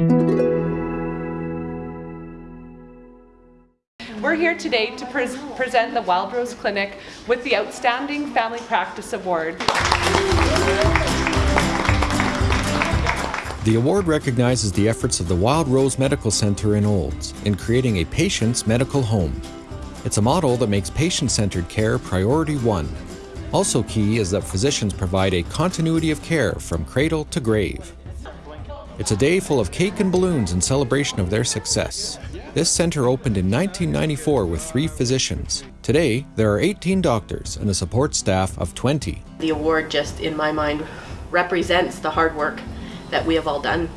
We're here today to pre present the Wildrose Clinic with the Outstanding Family Practice Award. The award recognizes the efforts of the Wild Rose Medical Center in Olds in creating a patient's medical home. It's a model that makes patient-centered care priority one. Also key is that physicians provide a continuity of care from cradle to grave. It's a day full of cake and balloons in celebration of their success. This center opened in 1994 with three physicians. Today, there are 18 doctors and a support staff of 20. The award just, in my mind, represents the hard work that we have all done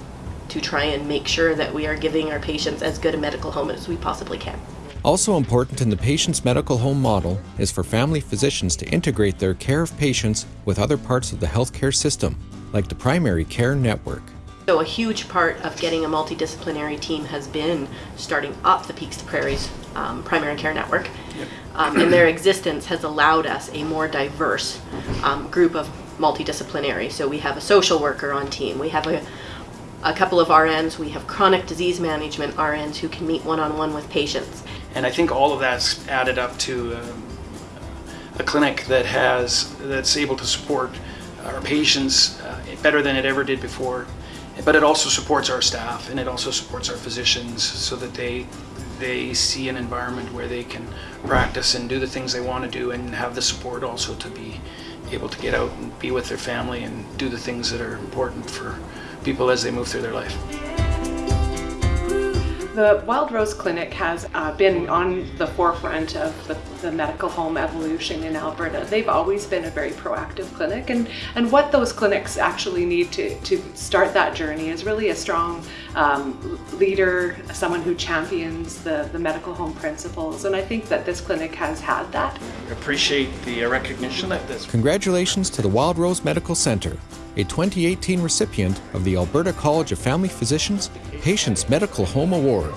to try and make sure that we are giving our patients as good a medical home as we possibly can. Also important in the patient's medical home model is for family physicians to integrate their care of patients with other parts of the healthcare system, like the primary care network. So a huge part of getting a multidisciplinary team has been starting up the Peaks to Prairies um, primary care network. Yep. Um, and their existence has allowed us a more diverse um, group of multidisciplinary. So we have a social worker on team, we have a, a couple of RNs, we have chronic disease management RNs who can meet one-on-one -on -one with patients. And I think all of that's added up to um, a clinic that has, that's able to support our patients uh, better than it ever did before but it also supports our staff and it also supports our physicians so that they they see an environment where they can practice and do the things they want to do and have the support also to be able to get out and be with their family and do the things that are important for people as they move through their life. The Wild Rose Clinic has uh, been on the forefront of the, the, medical home evolution in Alberta. They've always been a very proactive clinic and, and what those clinics actually need to, to start that journey is really a strong um, leader, someone who champions the, the medical home principles and I think that this clinic has had that. Appreciate the recognition that this. Congratulations to the Wild Rose Medical Centre a 2018 recipient of the Alberta College of Family Physicians Patients Medical Home Award.